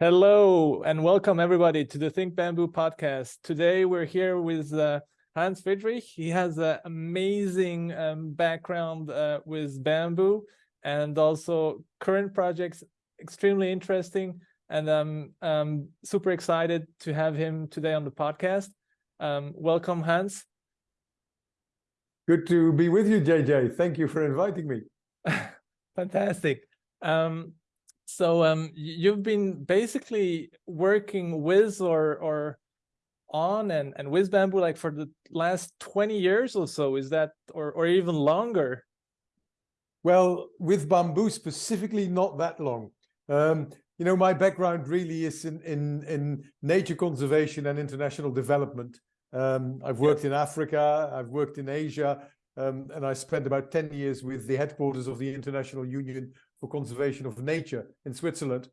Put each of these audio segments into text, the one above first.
Hello and welcome everybody to the Think Bamboo podcast. Today we're here with uh, Hans Friedrich. He has an amazing um, background uh, with bamboo and also current projects, extremely interesting. And I'm um, super excited to have him today on the podcast. Um, welcome, Hans. Good to be with you, JJ. Thank you for inviting me. Fantastic. Um, so um, you've been basically working with or or on and and with bamboo like for the last 20 years or so is that or or even longer? Well with bamboo specifically not that long. Um, you know my background really is in in in nature conservation and international development. Um, i've worked in africa i've worked in asia um, and i spent about 10 years with the headquarters of the international union for Conservation of Nature in Switzerland.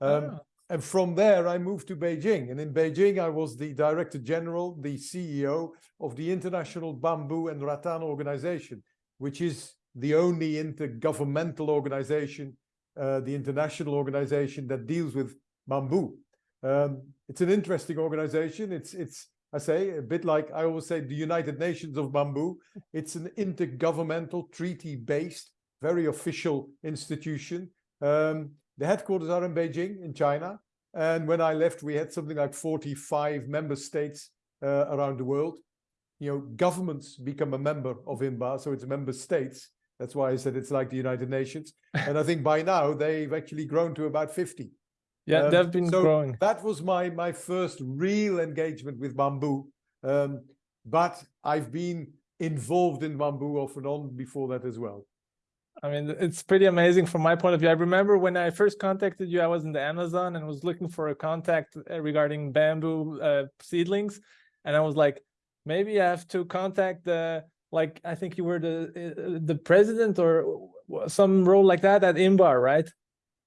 Um, oh. And from there, I moved to Beijing. And in Beijing, I was the Director General, the CEO of the International Bamboo and Rattan Organization, which is the only intergovernmental organization, uh, the international organization that deals with bamboo. Um, it's an interesting organization. It's, it's, I say, a bit like I always say, the United Nations of bamboo. It's an intergovernmental treaty-based very official institution. Um, the headquarters are in Beijing, in China. And when I left, we had something like 45 member states uh, around the world. You know, governments become a member of INBAR, so it's member states. That's why I said it's like the United Nations. and I think by now they've actually grown to about 50. Yeah, um, they've been so growing. That was my my first real engagement with bamboo. Um, but I've been involved in bamboo off and on before that as well. I mean, it's pretty amazing from my point of view. I remember when I first contacted you, I was in the Amazon and was looking for a contact uh, regarding bamboo uh, seedlings. And I was like, maybe I have to contact the, like, I think you were the uh, the president or some role like that at INBAR, right?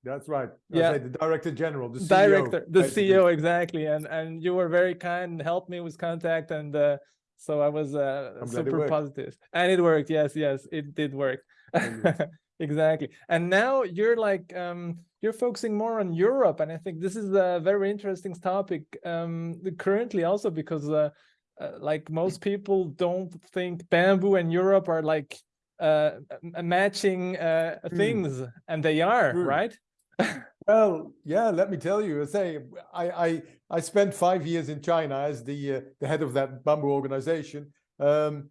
That's right. yeah, the director general, the CEO. Director, the CEO, exactly. And and you were very kind and helped me with contact. And uh, so I was uh, super positive. And it worked. Yes, yes, it did work. exactly and now you're like um you're focusing more on europe and i think this is a very interesting topic um currently also because uh, uh, like most people don't think bamboo and europe are like uh matching uh mm. things and they are mm. right well yeah let me tell you I say i i i spent five years in china as the uh, the head of that bamboo organization um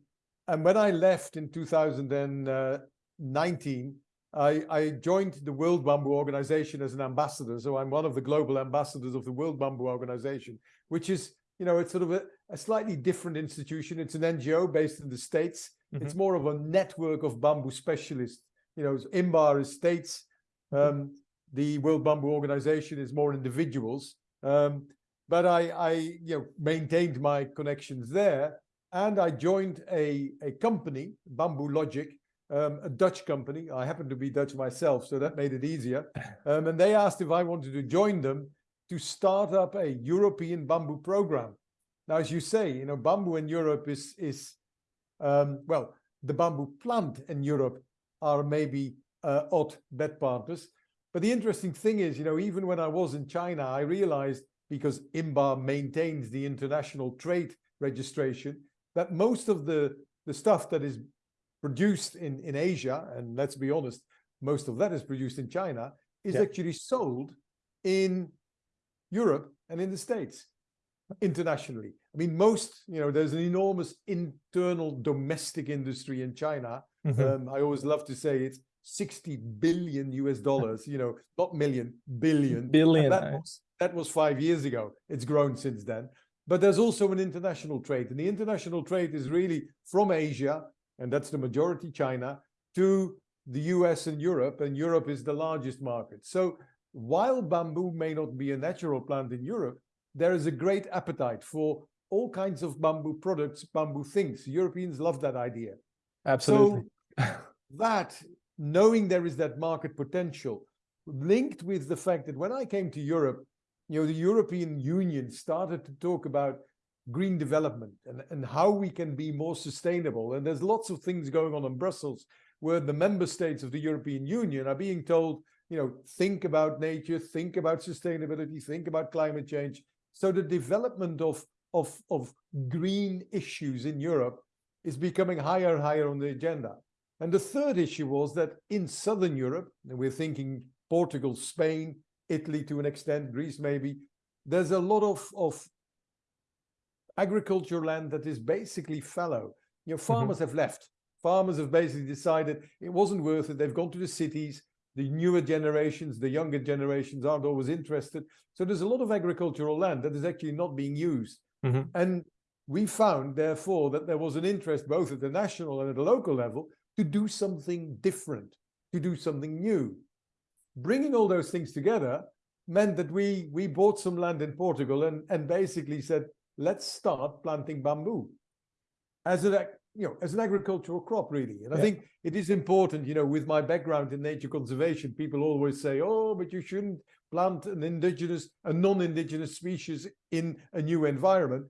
and when i left in 2000 and uh, 19, I, I, joined the World Bamboo Organization as an ambassador. So I'm one of the global ambassadors of the World Bamboo Organization, which is, you know, it's sort of a, a slightly different institution. It's an NGO based in the States. Mm -hmm. It's more of a network of bamboo specialists. You know, INBAR is states. Mm-hmm. Um, mm -hmm. The World Bamboo Organization is more individuals. Um, but I, I, you know, maintained my connections there. And I joined a, a company, Bamboo Logic, um, a Dutch company. I happen to be Dutch myself, so that made it easier. Um, and they asked if I wanted to join them to start up a European bamboo program. Now, as you say, you know, bamboo in Europe is, is um, well, the bamboo plant in Europe are maybe uh, odd bed partners. But the interesting thing is, you know, even when I was in China, I realized because INBAR maintains the international trade registration, that most of the, the stuff that is produced in, in Asia, and let's be honest, most of that is produced in China, is yeah. actually sold in Europe and in the States internationally. I mean, most, you know, there's an enormous internal domestic industry in China. Mm -hmm. um, I always love to say it's 60 billion US dollars, you know, not million, billion. Billion. That was, that was five years ago. It's grown since then. But there's also an international trade. And the international trade is really from Asia and that's the majority China, to the US and Europe, and Europe is the largest market. So while bamboo may not be a natural plant in Europe, there is a great appetite for all kinds of bamboo products, bamboo things. Europeans love that idea. Absolutely. So that, knowing there is that market potential, linked with the fact that when I came to Europe, you know, the European Union started to talk about green development and, and how we can be more sustainable. And there's lots of things going on in Brussels where the member states of the European Union are being told, you know, think about nature, think about sustainability, think about climate change. So the development of, of, of green issues in Europe is becoming higher and higher on the agenda. And the third issue was that in Southern Europe, and we're thinking Portugal, Spain, Italy to an extent, Greece maybe, there's a lot of, of agricultural land that is basically fallow. You know, Mm-hmm. farmers have left. Farmers have basically decided it wasn't worth it. They've gone to the cities. The newer generations, the younger generations aren't always interested. So there's a lot of agricultural land that is actually not being used. Mhm. And we found, therefore, that there was an interest both at the national and at the local level to do something different, to do something new. Bringing all those things together meant that we we bought some land in Portugal and and basically said, let's start planting bamboo as an you know as an agricultural crop really. And I think it is important, you know, with my background in nature conservation, people always say, oh, but you shouldn't plant an indigenous, a non-indigenous species in a new environment.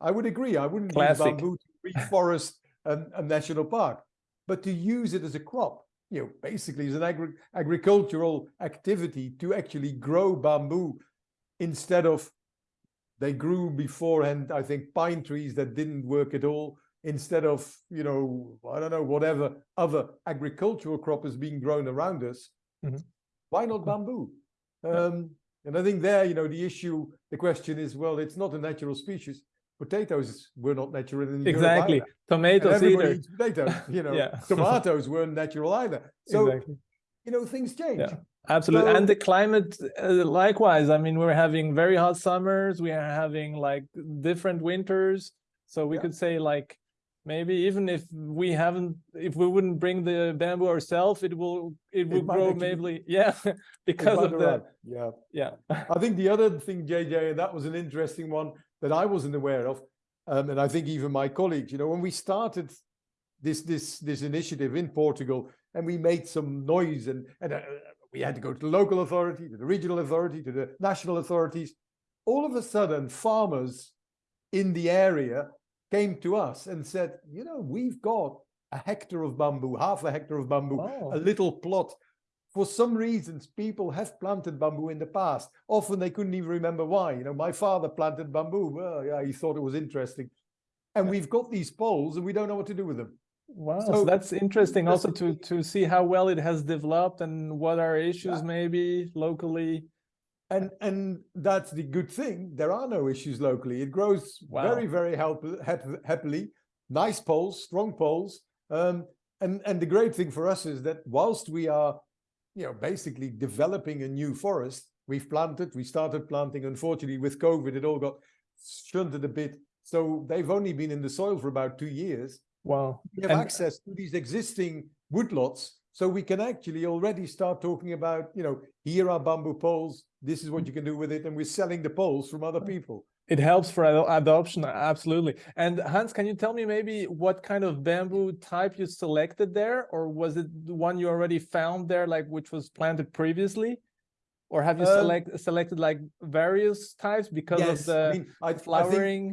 I would agree. I wouldn't Classic. use bamboo to reforest a, a national park, but to use it as a crop, you know, basically as an agri agricultural activity to actually grow bamboo instead of they grew beforehand, I think, pine trees that didn't work at all instead of, you know, I don't know, whatever other agricultural crop is being grown around us. Mhm. Why not bamboo? Um, and I think there, you know, the issue, the question is, well, it's not a natural species. Potatoes were not natural in Europe Exactly. either. Tomatoes either. potatoes, you know. Yeah. Tomatoes weren't natural either. So, exactly. You know, things change. Yeah. Absolutely. So- and the climate, uh, likewise. I mean, we're having very hot summers. We are having like different winters. So we Yeah. could say like maybe even if we haven't, if we wouldn't bring the bamboo ourselves, it will, it will might grow maybe, yeah, because of the, arrive. Yeah. yeah. I think the other thing, JJ, and that was an interesting one that I wasn't aware of, um, and I think even my colleagues, you know, when we started this this this initiative in Portugal, and we made some noise, and and uh, we had to go to the local authority, to the regional authority, to the national authorities. All of a sudden, farmers in the area came to us and said, you know, we've got a hectare of bamboo, half a hectare of bamboo, Oh. a little plot for some reasons, people have planted bamboo in the past. Often they couldn't even remember why. You know, my father planted bamboo. Well, yeah, he thought it was interesting. And Yeah. we've got these poles and we don't know what to do with them. Wow, so So, that's interesting also to to see how well it has developed and what are issues maybe locally. And and that's the good thing. There are no issues locally. It grows Wow. very, very help, hap, happily. Nice poles, strong poles. Um, and and the great thing for us is that whilst we are, you know, basically developing a new forest, we've planted, we started planting. Unfortunately, with COVID, it all got shunted a bit. So they've only been in the soil for about two years. Wow. We have And- access to these existing woodlots, so we can actually already start talking about, you know, here are bamboo poles. This is what you can do with it, and we're selling the poles from other people. It helps for ado- adoption, absolutely. And Hans, can you tell me maybe what kind of bamboo type you selected there, or was it the one you already found there, like which was planted previously? Or have you Um, select selected like various types because of the I mean, I, I think flowering?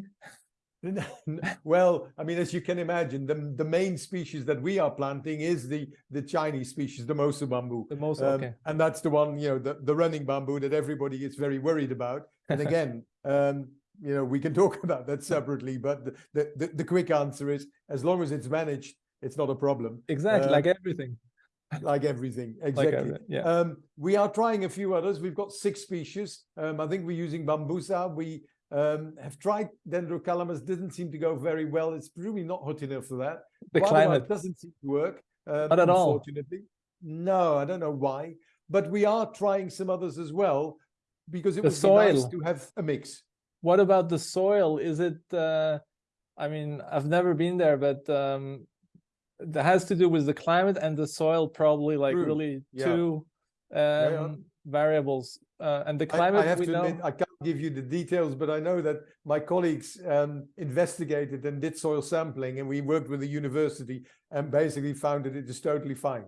well, I mean, as you can imagine, the, the main species that we are planting is the, the Chinese species, the Moso bamboo. The most Um, okay. And that's the one, you know, the, the running bamboo that everybody is very worried about. And again, um, you know, we can talk about that separately, but the, the, the, the quick answer is as long as it's managed, it's not a problem, Exactly, uh, like everything. like everything. Like Exactly. everything. Yeah. Um, we are trying a few others. We've got six species. Um, I think we're using bambusa. We um, have tried dendrocalamus. Didn't seem to go very well. It's really not hot enough for that. the Guadua climate. doesn't seem to work. Um, Not at all. Unfortunately, no. I don't know why, but we are trying some others as well because it The would be nice soil. to have a mix. What about the soil? Is it, uh, I mean, I've never been there, but um, that has to do with the climate and the soil, probably like True. really Yeah. two yeah. um, variables. Uh, and the I- climate, I, have we to know. admit, I can't give you the details, but I know that my colleagues um, investigated and did soil sampling, and we worked with the university and basically found that it is totally fine.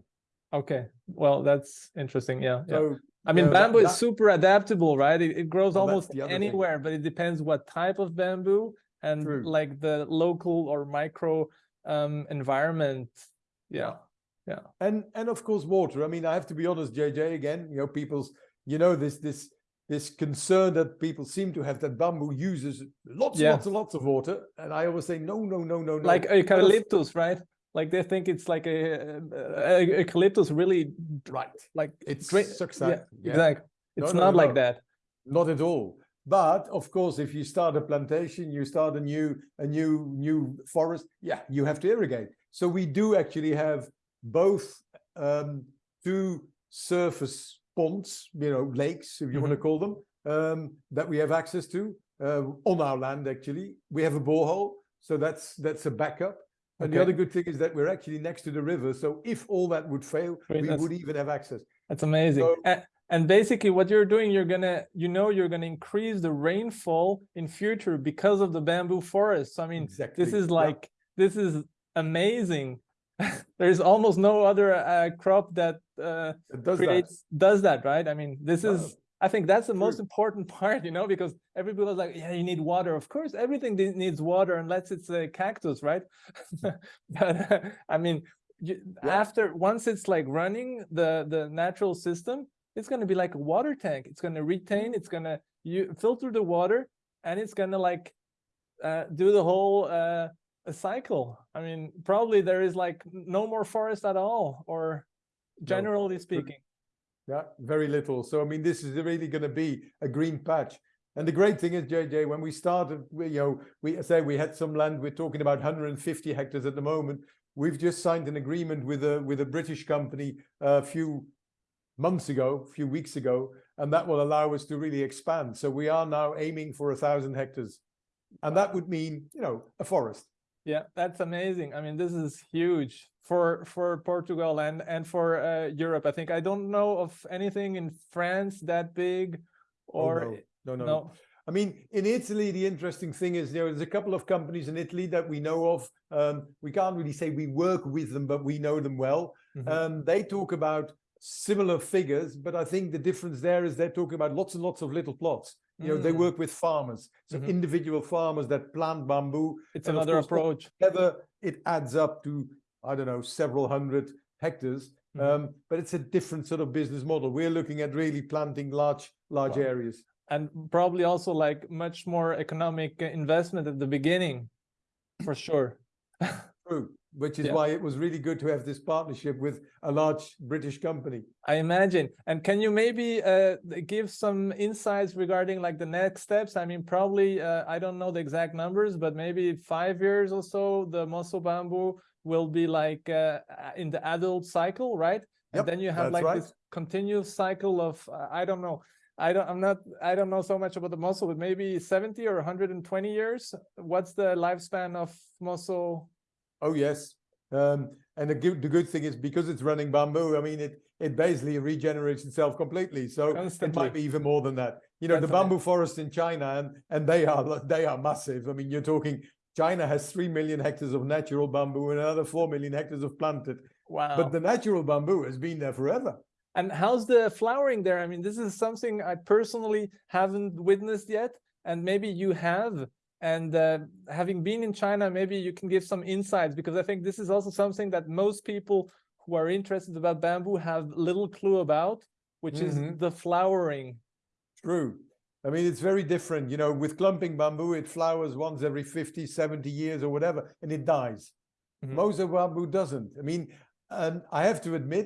Okay, well, that's interesting. Yeah, yeah. So I mean, yeah, bamboo is super adaptable, right? It, it grows Well, almost other thing. anywhere, but it depends what type of bamboo and True. like the local or micro um, environment. Yeah. Yeah. And and of course water. I mean, I have to be honest, JJ, again, you know, people's, you know, this this this concern that people seem to have that bamboo uses lots yeah. and lots and lots of water. And I always say, no, no, no, no, no. Like eucalyptus, right? Like they think it's like a, a, a eucalyptus really right. Like it's sucks yeah, yeah, exactly. It's no, not no, like that. Not at all. But of course, if you start a plantation, you start a new a new new forest. Yeah, you have to irrigate. So we do actually have both um, two surface ponds, you know, lakes, if you mm -hmm. want to call them, um, that we have access to uh, on our land. Actually, we have a borehole, so that's that's a backup. And okay. the other good thing is that we're actually next to the river. So if all that would fail, Great, we would even have access. That's amazing. So, and, and basically what you're doing, you're gonna, you know, you're gonna increase the rainfall in future because of the bamboo forests. I mean, exactly. this is like, yeah. this is amazing. There's almost no other uh, crop that uh, does creates, that. does that, right? I mean, this is I think that's the True. most important part, you know, because everybody was like, yeah, you need water. Of course, everything needs water unless it's a cactus, right? but uh, I mean, you, yeah. after once it's like running the the natural system, it's going to be like a water tank. It's going to retain, it's going to you filter the water, and it's going to like uh, do the whole uh, cycle. I mean, probably there is like no more forest at all, or generally no. speaking. Yeah, very little. So, I mean, this is really going to be a green patch. And the great thing is, JJ, when we started, we, you know, we say we had some land, we're talking about 150 hectares at the moment. We've just signed an agreement with a with a British company a few months ago, a few weeks ago, and that will allow us to really expand. So we are now aiming for a thousand hectares. And that would mean, you know, a forest. Yeah, that's amazing. I mean, this is huge for for Portugal and and for uh, Europe. I think I don't know of anything in France that big, or oh, no. no, no, no. I mean, in Italy, the interesting thing is there is a couple of companies in Italy that we know of. Um, we can't really say we work with them, but we know them well. Mm -hmm. um, they talk about similar figures, but I think the difference there is they're talking about lots and lots of little plots. You know, mm. they work with farmers, so mm -hmm. individual farmers that plant bamboo. It's another approach. Together, it adds up to I don't know, several hundred hectares. Mm -hmm. um, but it's a different sort of business model. We're looking at really planting large, large wow. areas. And probably also like much more economic investment at the beginning, for sure. True, which is yeah. why it was really good to have this partnership with a large British company. I imagine. And can you maybe uh, give some insights regarding like the next steps? I mean, probably, uh, I don't know the exact numbers, but maybe five years or so, the Moso Bamboo will be like uh, in the adult cycle, right? Yep, and then you have like right. this continuous cycle of uh, I don't know. I don't I'm not I don't know so much about the Moso, but maybe 70 or 120 years. What's the lifespan of Moso? Oh yes. Um, and the good, the good thing is because it's running bamboo, I mean, it, it basically regenerates itself completely. So Constantly. it might be even more than that. You know, Definitely. the bamboo forest in China, and, and they are they are massive. I mean, you're talking China has 3 million hectares of natural bamboo and another 4 million hectares of planted. Wow. But the natural bamboo has been there forever. And how's the flowering there? I mean, this is something I personally haven't witnessed yet, and maybe you have. And uh, having been in China, maybe you can give some insights because I think this is also something that most people who are interested about bamboo have little clue about, which mm -hmm. is mm-hmm. the flowering. True. I mean, it's very different. You know, with clumping bamboo, it flowers once every 50, 70 years or whatever, and it dies. Mm -hmm. Moso bamboo doesn't. I mean, and I have to admit,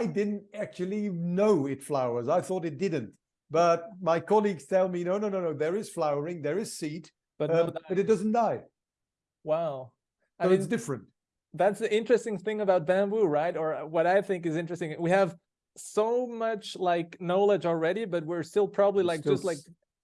I didn't actually know it flowers. I thought it didn't. But my colleagues tell me, no, no, no, no, there is flowering, there is seed, but, um, no but it doesn't die. Wow. I mean, it's different. That's the interesting thing about bamboo, right? Or what I think is interesting. We have so much like knowledge already, but we're still probably like still, just like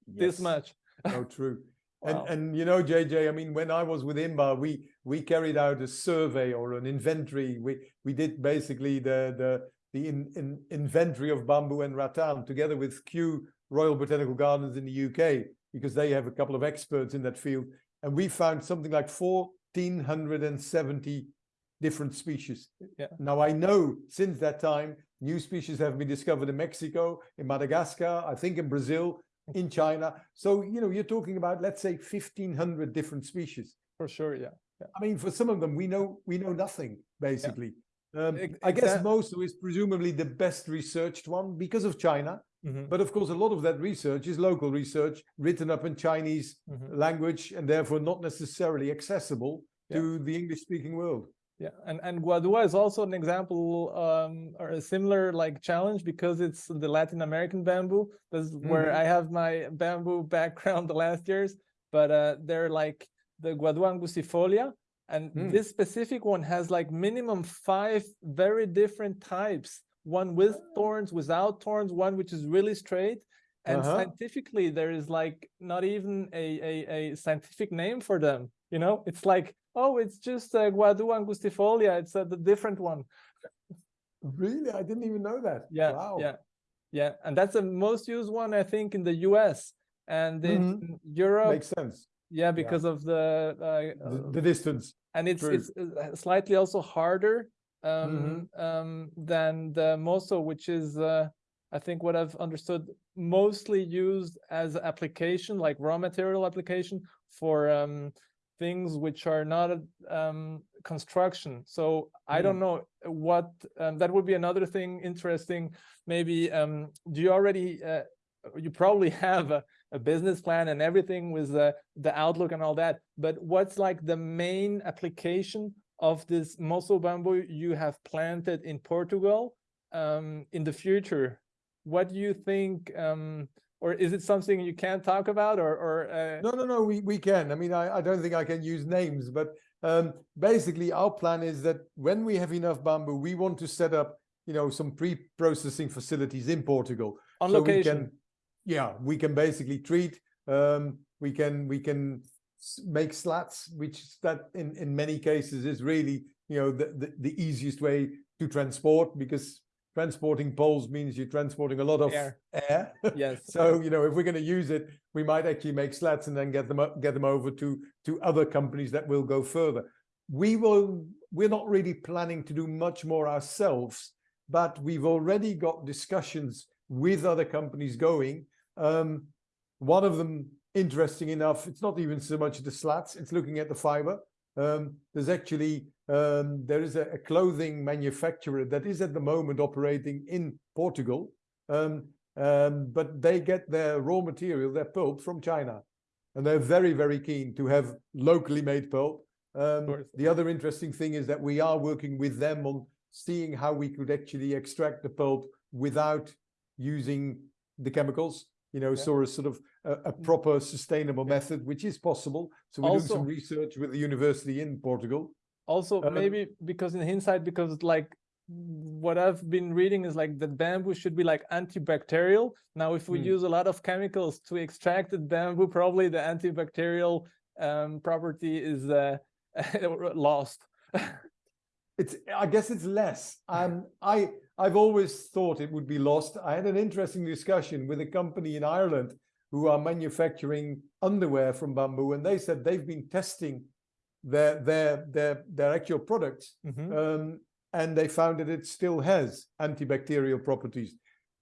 yes. this much. oh, true. Wow. And and you know, JJ, I mean, when I was with INBAR, we we carried out a survey or an inventory. We we did basically the the the in, in inventory of bamboo and rattan together with Kew Royal Botanical Gardens in the UK because they have a couple of experts in that field, and we found something like 1,470 different species. Yeah. Now I know since that time New species have been discovered in Mexico, in Madagascar, I think in Brazil, in China. So, you know, you're talking about, let's say 1500 different species. For sure, yeah. yeah. I mean, for some of them, we know we know nothing, basically. Um, I guess Moso is presumably the best researched one because of China. Mm -hmm. But of course, a lot of that research is local research written up in Chinese mm -hmm. language and therefore not necessarily accessible yeah. to the English speaking world. Yeah, and, and Guadua is also an example um, or a similar like challenge because it's the Latin American bamboo. That's mm -hmm. where mm-hmm. I have my bamboo background the last years, but uh, they're like the Guadua angustifolia, and mm. this specific one has like minimum five very different types one with thorns without thorns one which is really straight and uh -huh. scientifically there is like not even a, a, a scientific name for them you know it's like oh it's just a guadua angustifolia it's a the different one really i didn't even know that yeah wow. yeah yeah and that's the most used one i think in the us and in mm -hmm. europe makes sense yeah because yeah. of the, uh, the, the distance and it's True. it's uh, slightly also harder um, mm -hmm. um, than the Moso, which is uh, I think what I've understood mostly used as application, like raw material application for um, things which are not um, construction. So I mm. don't know what um, that would be another thing interesting. Maybe um, do you already uh, you probably have a, a business plan and everything with the, the outlook and all that, but what's like the main application of this Moso bamboo you have planted in Portugal um, in the future? What do you think, um, or is it something you can't talk about or? or uh... No, no, no, we, we can. I mean, I, I don't think I can use names, but um, basically our plan is that when we have enough bamboo, we want to set up, you know, some pre-processing facilities in Portugal. On so location. We can, yeah, we can basically treat, um, we can we can make slats, which that in in many cases is really you know the, the, the easiest way to transport because transporting poles means you're transporting a lot of air. air. Yes. so you know if we're going to use it, we might actually make slats and then get them up, get them over to to other companies that will go further. We will. We're not really planning to do much more ourselves, but we've already got discussions with other companies going um, one of them, interesting enough, it's not even so much the slats, it's looking at the fiber. Um, there's actually, um, there is a, a, clothing manufacturer that is at the moment operating in Portugal, um, um, but they get their raw material, their pulp from China. And they're very, very keen to have locally made pulp. Um, the other interesting thing is that we are working with them on seeing how we could actually extract the pulp without using the chemicals you know, yeah. so a sort of a, a mm. proper sustainable method, which is possible. So we're also, doing some research with the university in Portugal. Also, um, maybe because in hindsight, because like what I've been reading is like the bamboo should be like antibacterial. Now, if we hmm. use a lot of chemicals to extract the bamboo, probably the antibacterial um, property is uh, lost. it's, I guess it's less. Um, I, I've always thought it would be lost. I had an interesting discussion with a company in Ireland who are manufacturing underwear from bamboo, and they said they've been testing their their their their actual products, mm -hmm. um, and they found that it still has antibacterial properties.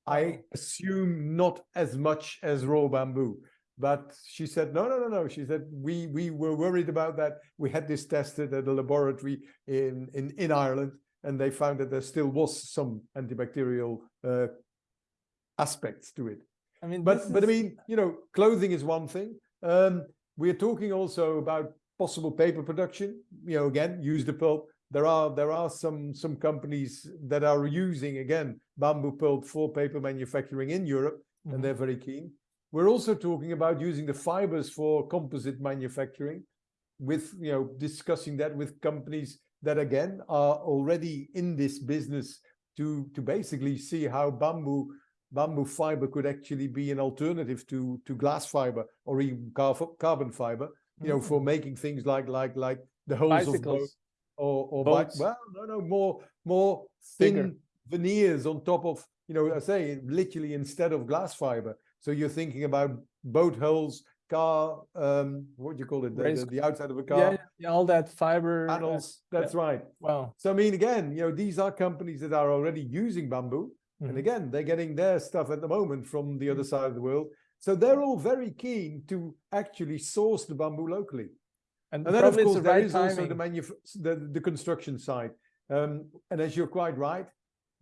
I assume not as much as raw bamboo, but she said no, no, no, no. She said we we were worried about that. We had this tested at a laboratory in in in Ireland, and they found that there still was some antibacterial uh, aspects to it. I mean, but is... but I mean, you know, clothing is one thing. Um, we're talking also about possible paper production. You know, again, use the pulp. There are there are some some companies that are using again bamboo pulp for paper manufacturing in Europe, mm -hmm. and mm-hmm. they're very keen. We're also talking about using the fibers for composite manufacturing, with you know discussing that with companies that again are already in this business to to basically see how bamboo bamboo fiber could actually be an alternative to to glass fiber or even carbon fiber you know mm. for making things like like like the holes Bicycles. of boat or or Boats. well no no more more thin Bigger. veneers on top of you know i say literally instead of glass fiber so you're thinking about boat holes car, um, what do you call it? The, the, the, outside of a car. Yeah, yeah all that fiber. Panels. Uh, that's yeah. right. Wow. So I mean, again, you know, these are companies that are already using bamboo. Mm -hmm. And mm-hmm. again, they're getting their stuff at the moment from the other side of the world. So they're all very keen to actually source the bamboo locally. And, and then, of course, the there right is timing. also the, the, the construction side. Um, and as you're quite right,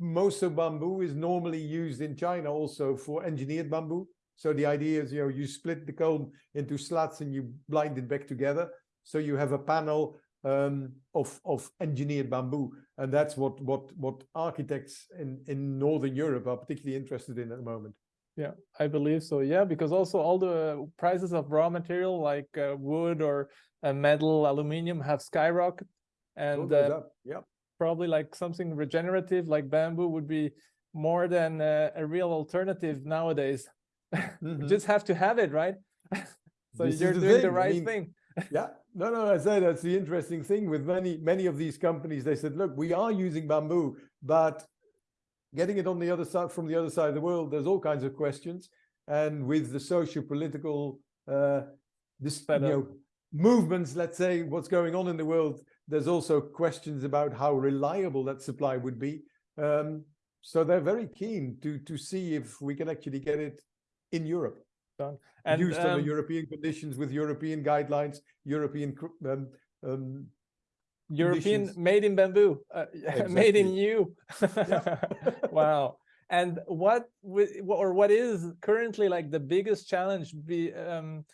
Moso bamboo is normally used in China also for engineered bamboo. So the idea is, you know, you split the cone into slats and you blind it back together. So you have a panel um, of of engineered bamboo, and that's what what what architects in in Northern Europe are particularly interested in at the moment. Yeah, I believe so. Yeah, because also all the prices of raw material like uh, wood or uh, metal, aluminium have skyrocketed, and uh, yeah, probably like something regenerative like bamboo would be more than uh, a real alternative nowadays. Mm -hmm. just have to have it, right? so this you're the doing thing. the right I mean, thing. yeah, no, no, I say that's the interesting thing with many, many of these companies. They said, look, we are using bamboo, but getting it on the other side from the other side of the world, there's all kinds of questions. And with the social political uh, this, you know, movements, let's say, what's going on in the world, there's also questions about how reliable that supply would be. Um, so they're very keen to to see if we can actually get it in Europe. Done and used um, under European conditions with European guidelines, European um, um, European conditions. made in bamboo, uh, exactly. made in you. wow. And what or what is currently like the biggest challenge be um,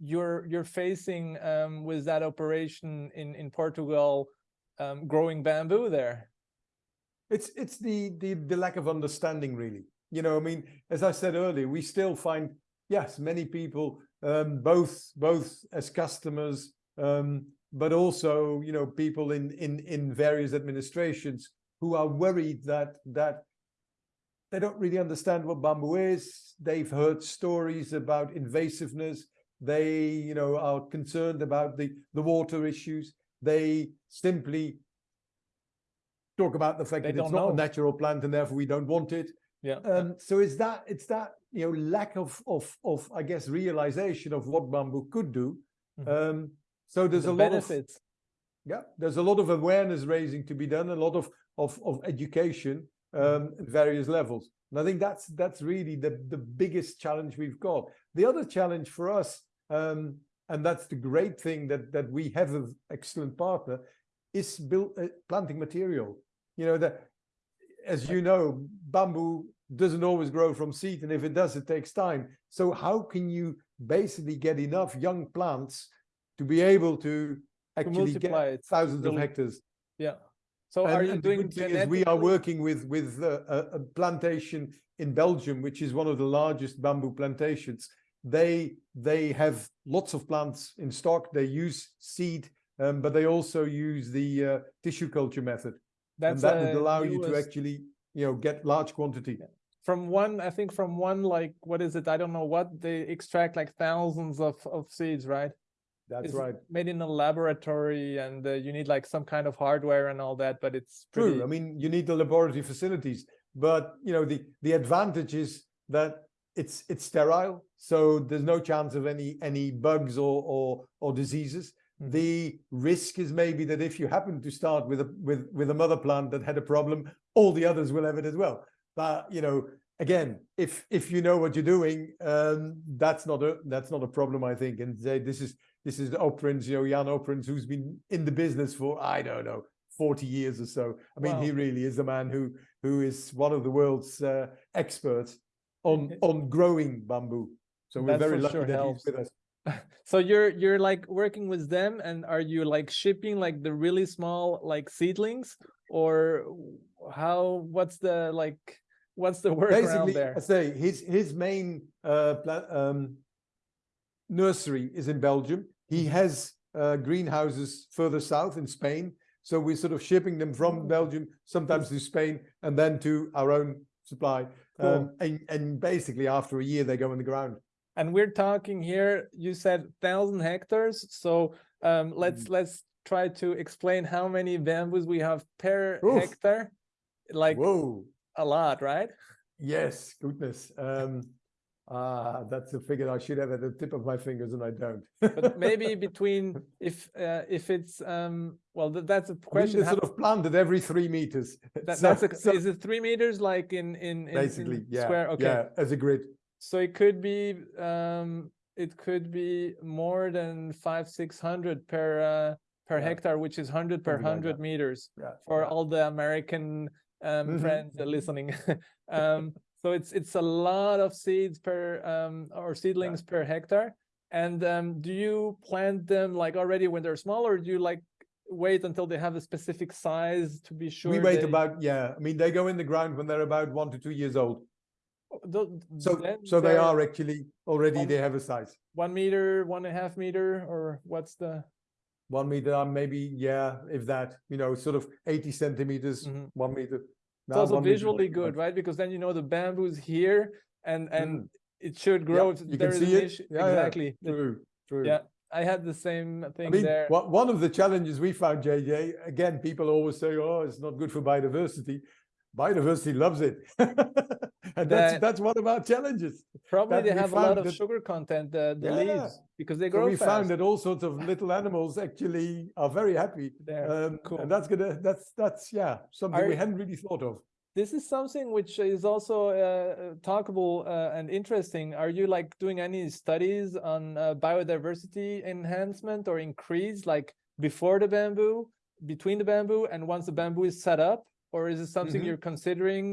you're you're facing um, with that operation in in Portugal, um, growing bamboo there? It's it's the the the lack of understanding really. You know, I mean, as I said earlier, we still find yes, many people, um, both both as customers, um, but also you know people in in in various administrations who are worried that that they don't really understand what bamboo is. They've heard stories about invasiveness. They you know are concerned about the the water issues. They simply talk about the fact they that it's not know. a natural plant and therefore we don't want it. Yeah. Um, so is that it's that you know lack of of of I guess realization of what bamboo could do. Mm -hmm. um, so there's the a benefits. lot of yeah, there's a lot of awareness raising to be done, a lot of of of education um, mm-hmm. at various levels. And I think that's that's really the the biggest challenge we've got. The other challenge for us, um, and that's the great thing that that we have an excellent partner, is build uh, planting material. You know that, as you know, bamboo doesn't always grow from seed and if it does it takes time. So how can you basically get enough young plants to be able to actually to get it. thousands of hectares? Yeah. So and, are you doing we are working with with uh, a, a, plantation in belgium which is one of the largest bamboo plantations. They they have lots of plants in stock. They use seed um, but they also use the uh, tissue culture method That's and that would allow you to actually you know get large quantity. From one i think from one like what is it? I don't know what they extract like thousands of of seeds right? That's it's right. made in a laboratory and uh, you need like some kind of hardware and all that but it's pretty... true i mean you need the laboratory facilities but you know the the advantage is that it's it's sterile so there's no chance of any any bugs or or, or diseases. The risk is maybe that if you happen to start with a with with a mother plant that had a problem all the others will have it as well but you know, again, if if you know what you're doing, um, that's not a that's not a problem, I think. And say this is this is the Oprins, you know, Jan Oprins, who's been in the business for I don't know 40 years or so. I mean, wow. he really is a man who who is one of the world's uh, experts on on growing bamboo. So we're very lucky sure that helps. he's with us. so you're you're like working with them and are you like shipping like the really small like seedlings or how what's the like what's the work Basically, there? I say his his main uh, um, nursery is in Belgium. He mm-hmm. has uh, greenhouses further south in Spain. So we're sort of shipping them from mm. Belgium, sometimes to Spain, and then to our own supply. Cool. Um, and, and basically after a year, they go in the ground. And we're talking here, you said thousand hectares. So um, let's mm. let's try to explain how many bamboos we have per Oof. hectare. Like Whoa a lot, right? Yes, goodness. Um, uh, that's a figure I should have at the tip of my fingers and I don't. but maybe between if uh, if it's um well th that's a question. I mean, sort of planted every three meters. That, so, that's a, so, is it three meters like in in, in basically in yeah square? Okay, yeah, as a grid. So it could be um it could be more than five six hundred per uh, per Yeah. hectare, which is 100 per Something like 100 meters Yeah. for yeah. all the American um, Mhm. friends listening. um, so it's it's a lot of seeds per um, or seedlings per hectare. And um, do you plant them like already when they're small, or do you like wait until they have a specific size to be sure? we wait they- about yeah. I mean, they go in the ground when they're about one to two years old. Tho- So then so they they're actually already Um, they have a size. one meter, one and a half meter, or what's the? One meter, uh, maybe yeah, if that. You know, sort of eighty centimeters, Mhm. one meter. It's also one meter visually good, right? Because then you know the bamboo's here, and and Mm. it should grow. if you there can see it. Yeah, yeah, exactly. The- True, true. Yeah, I had the same I thing mean, there. one of the challenges we found, JJ, again, people always say, oh, it's not good for biodiversity. Biodiversity loves it. and that's, That- that's one of our challenges. Probably they have a lot of that- sugar content, the, the Yeah. leaves, because they So grow we fast. found that all sorts of little animals actually are very happy. there. Um, cool. And that's gonna, that's, that's, yeah, something we hadn't really thought of. This is something which is also uh, talkable uh, and interesting. Are you like doing any studies on uh, biodiversity enhancement or increase, like before the bamboo, between the bamboo, and once the bamboo is set up? Or is it something Mhm. you're considering?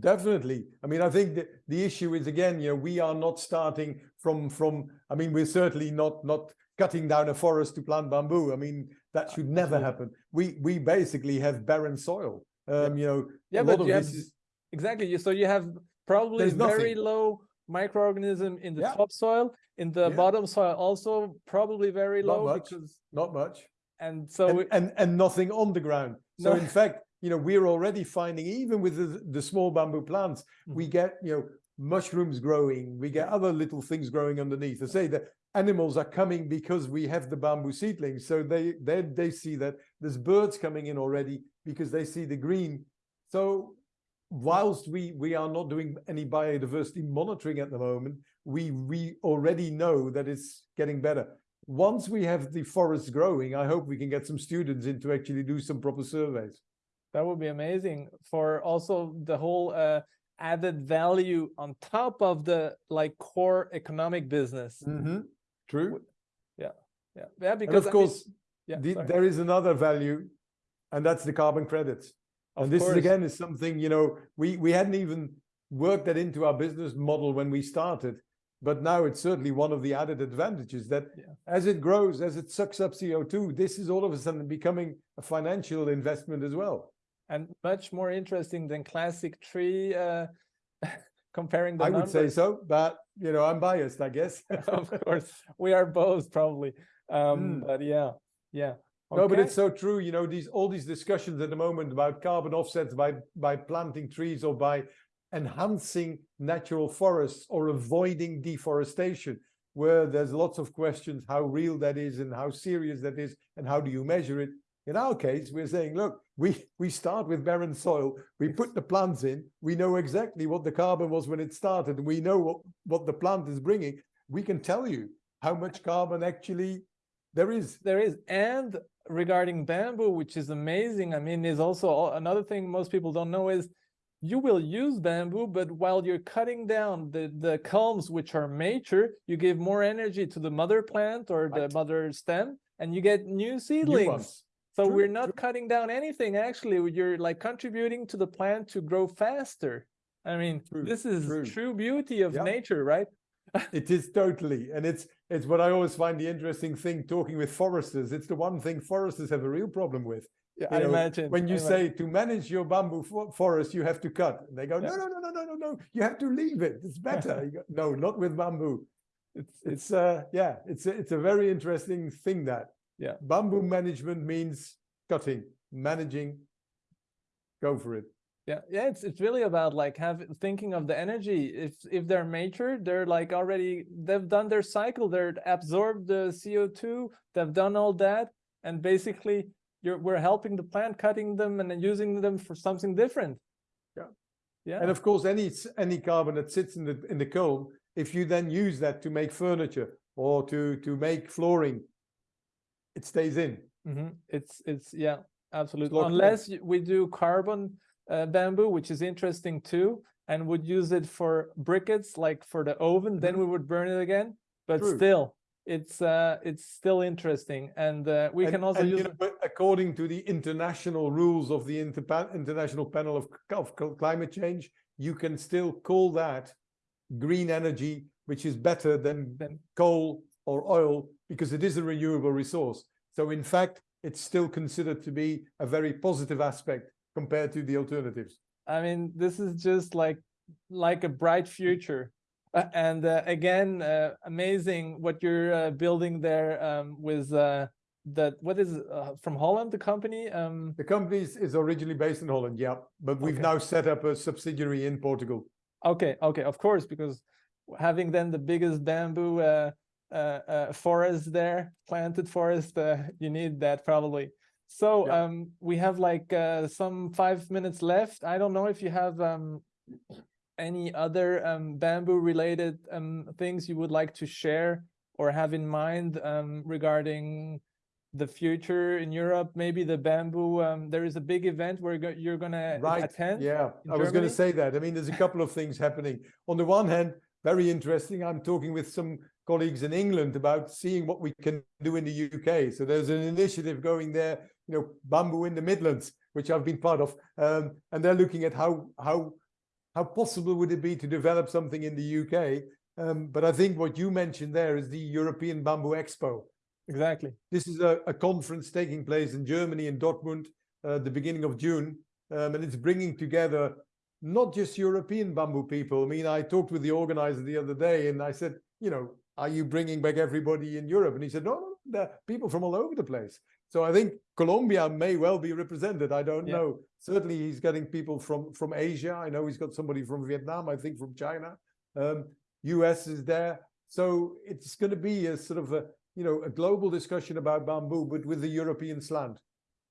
Definitely. I mean, I think the, the issue is again, you know, we are not starting from from. I mean, we're certainly not not cutting down a forest to plant bamboo. I mean, that should never happen. We we basically have barren soil. Um, you know, yeah, but you have is exactly. So you have probably very nothing. low microorganism in the Yeah. topsoil, in the Yeah. bottom soil also probably very Not low much. because not much, and so and, it- and and nothing on the ground. So No. in fact, you know, we're already finding even with the, the small bamboo plants, we Mm-hmm. get you know mushrooms growing, we get other little things growing underneath. I say that animals are coming because we have the bamboo seedlings, so they they they see that there's birds coming in already because they see the green. So whilst we we are not doing any biodiversity monitoring at the moment, we we already know that it's getting better. Once we have the forests growing, I hope we can get some students in to actually do some proper surveys. That would be amazing for also the whole uh, added value on top of the like core economic business. Mm-hmm. True. Yeah, yeah, And because of I mean- course, yeah, the, there is another value, and that's the carbon credits. Of and this course. is again is something you know we we hadn't even worked that into our business model when we started, but now it's certainly one of the added advantages that Yeah. as it grows, as it sucks up CO two, this is all of a sudden becoming a financial investment as well. And much more interesting than classic tree uh, comparing the I would say so, but you know I'm biased, I guess. of course, we are both probably. Um, Mm. But yeah, yeah. No, but it's so true. You know, these all these discussions at the moment about carbon offsets by by planting trees or by enhancing natural forests or avoiding deforestation, where there's lots of questions how real that is and how serious that is and how do you measure it. In our case, we're saying, look, we we start with barren soil, we put the plants in, we know exactly what the carbon was when it started, we know what, what the plant is bringing. We can tell you how much carbon actually there is. there is. And regarding bamboo which is amazing i mean is also al- another thing most people don't know is you will use bamboo but while you're cutting down the the culms which are mature you give more energy to the mother plant or the mother stem and you get new seedlings. So True, we're not true. cutting down anything actually you're like contributing to the plant to grow faster i mean True, this is true. true beauty of Yeah. nature right It is totally, and it's it's what I always find the interesting thing talking with foresters. It's the one thing foresters have a real problem with. yeah You i know, imagine When I you imagine. say to manage your bamboo fo- forest, you have to cut. And they go, no, Yeah. no, no, no, no, no, no. You have to leave it. It's better. You go, no, not with bamboo. it's, it's It's uh, yeah, it's a, it's a very interesting thing that Yeah. bamboo management means cutting, managing. Go for it. Yeah, yeah, it's it's really about like have thinking of the energy. If if they're mature, they're like already they've done their cycle, they're absorbed the CO2, they've done all that, and basically you're we're helping the plant, cutting them and then using them for something different. Yeah. Yeah. And of course, any any carbon that sits in the in the culm, if you then use that to make furniture or to to make flooring, it stays in. Mhm. It's it's yeah, absolutely. in. Unless we do carbon uh, bamboo, which is interesting too, and would use it for briquettes, like for the oven, then Mhm. we would burn it again. But True. still, it's uh, it's still interesting, and uh, we and, can also and, use. You know, but according to the international rules of the Inter international panel of, of climate change, you can still call that green energy, which is better than, than coal or oil because it is a renewable resource. So in fact, it's still considered to be a very positive aspect compared to the alternatives. I mean, this is just like like a bright future. Uh, and uh, again, uh, amazing what you're uh, building there um, with uh, that. What is uh, from Holland? The company. Um... The company is, is, originally based in Holland, yeah, but we've okay. now set up a subsidiary in Portugal. Okay, okay, of course, because having then the biggest bamboo forest there, planted forest, you need that probably. So yeah. um, we have like uh, some five minutes left. I don't know if you have um, any other um, bamboo related um, things you would like to share or have in mind um, regarding the future in Europe, maybe the bamboo. Um, there is a big event where go you're going to right. attend. Yeah, I was going to say that. I mean, there's a couple of things happening. On the one hand, very interesting. I'm talking with some colleagues in England about seeing what we can do in the UK. So there's an initiative going there, you know, bamboo in the Midlands, which I've been part of, um, and they're looking at how how how possible would it be to develop something in the UK. Um, but I think what you mentioned there is the European Bamboo Expo. Exactly. This is a, a conference taking place in Germany in Dortmund, uh, the beginning of June, um, and it's bringing together not just European bamboo people. I mean, I talked with the organizer the other day, and I said, you know, are you bringing back everybody in Europe? And he said, no, no, there are people from all over the place. So I think Colombia may well be represented. I don't yeah. know. Certainly he's getting people from, from Asia. I know he's got somebody from Vietnam, I think from China. Um, US is there. So it's going to be a sort of a, you know, a global discussion about bamboo, but with the European slant.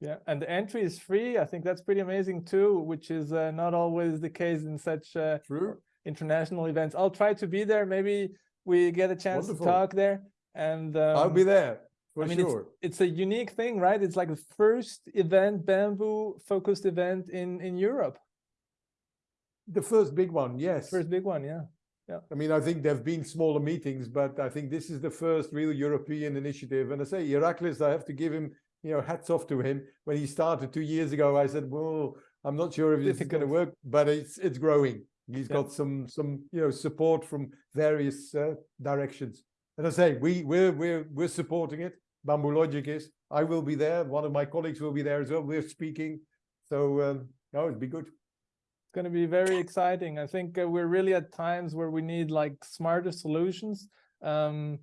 Yeah, and the entry is free. I think that's pretty amazing too, which is uh, not always the case in such uh, True. international events. I'll try to be there. Maybe we get a chance Wonderful. to talk there. And um, I'll be there. For I mean, sure. it's, it's a unique thing, right? It's like the first event, bamboo focused event in in Europe. The first big one, yes. First big one, yeah. Yeah. I mean, I think there have been smaller meetings, but I think this is the first real European initiative. And I say, Heracles, I have to give him, you know, hats off to him. When he started two years ago, I said, well, I'm not sure if this is going to work, but it's it's growing. He's yeah. got some some you know support from various uh, directions. And I say we we're we're we're supporting it. Bamboologic is. I will be there. One of my colleagues will be there as well. We're speaking. So um, no, it'd be good. It's going to be very exciting. I think uh, we're really at times where we need like smarter solutions. Um,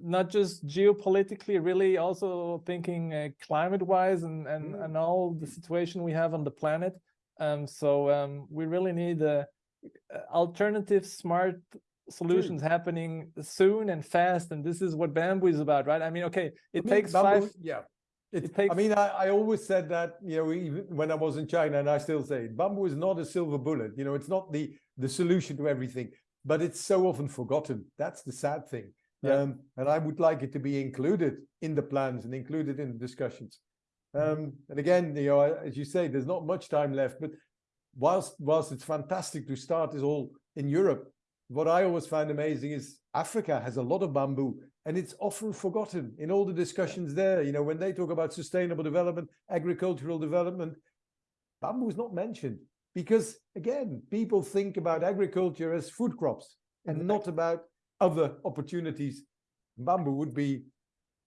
not just geopolitically, really also thinking uh, climate-wise and and mm. and all the situation we have on the planet. Um, so um, we really need uh, alternative smart solutions True. happening soon and fast and this is what bamboo is about right i mean okay it I mean, takes bamboo, five yeah it, it, takes i mean I, I always said that you know even when i was in china and i still say it, bamboo is not a silver bullet you know it's not the the solution to everything but it's so often forgotten that's the sad thing yeah. um, and i would like it to be included in the plans and included in the discussions mm-hmm. um, and again you know as you say there's not much time left but whilst whilst it's fantastic to start this all in europe what I always find amazing is Africa has a lot of bamboo and it's often forgotten in all the discussions there. You know, when they talk about sustainable development, agricultural development, bamboo is not mentioned because again, people think about agriculture as food crops and not about other opportunities. Bamboo would be.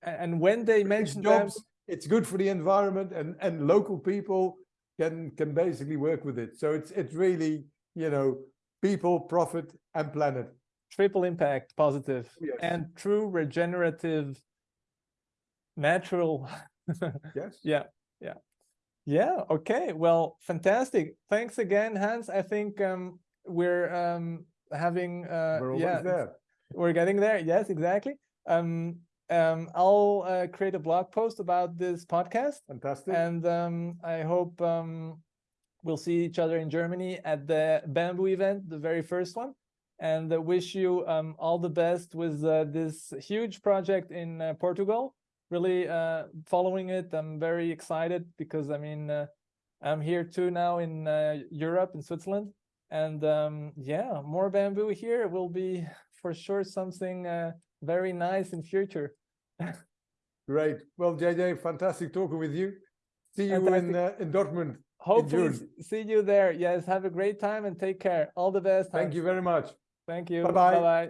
And when they mention jobs, bamboo... it's good for the environment and, and local people can, can basically work with it. So it's, it's really, you know, people, profit, and planet. Triple impact, positive, yes. and true regenerative, natural. yes. Yeah, yeah. Yeah, okay. Well, fantastic. Thanks again, Hans. I think um, we're um, having uh, we're yeah, there. We're getting there. Yes, exactly. Um, um, I'll uh, create a blog post about this podcast. Fantastic. And um, I hope um, we'll see each other in Germany at the Bamboo event, the very first one. And uh, wish you um, all the best with uh, this huge project in uh, Portugal. Really uh, following it. I'm very excited because I mean, uh, I'm here too now in uh, Europe, in Switzerland. And um, yeah, more bamboo here will be for sure something very nice in future. Great. Well, JJ, fantastic talking with you. See you in uh, in Dortmund. Hopefully s- see you there. Yes, have a great time and take care. All the best. Thank Hans. you very much. Thank you. Bye-bye.